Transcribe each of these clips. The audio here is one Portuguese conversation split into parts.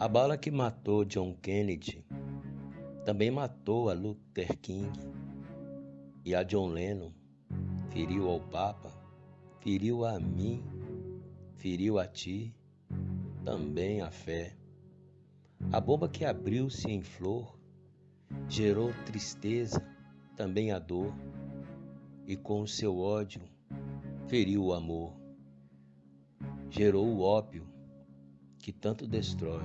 A bala que matou John Kennedy também matou a Luther King e a John Lennon, feriu ao Papa, feriu a mim, feriu a ti, também a fé. A bomba que abriu-se em flor gerou tristeza, também a dor, e com o seu ódio feriu o amor. Gerou o ópio que tanto destrói.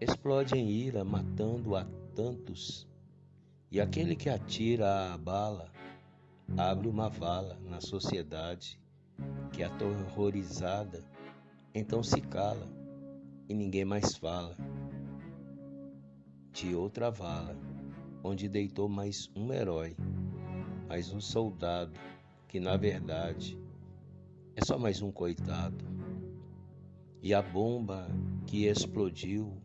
Explode em ira, matando a tantos, e aquele que atira a bala abre uma vala na sociedade que, aterrorizada, então se cala e ninguém mais fala de outra vala, onde deitou mais um herói, mais um soldado, que na verdade é só mais um coitado. E a bomba que explodiu,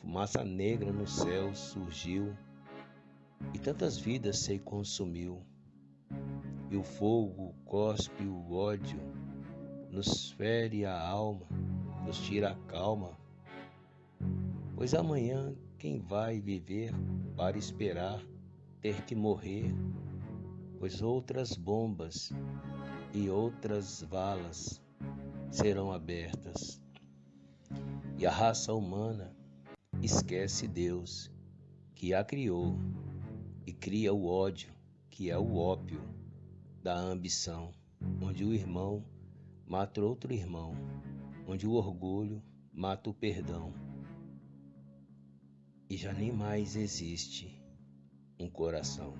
fumaça negra no céu surgiu, e tantas vidas se consumiu. E o fogo cospe o ódio, nos fere a alma, nos tira a calma. Pois amanhã quem vai viver para esperar ter que morrer? Pois outras bombas e outras valas serão abertas. E a raça humana esquece Deus, que a criou, e cria o ódio, que é o ópio da ambição, onde o irmão mata outro irmão, onde o orgulho mata o perdão e já nem mais existe um coração.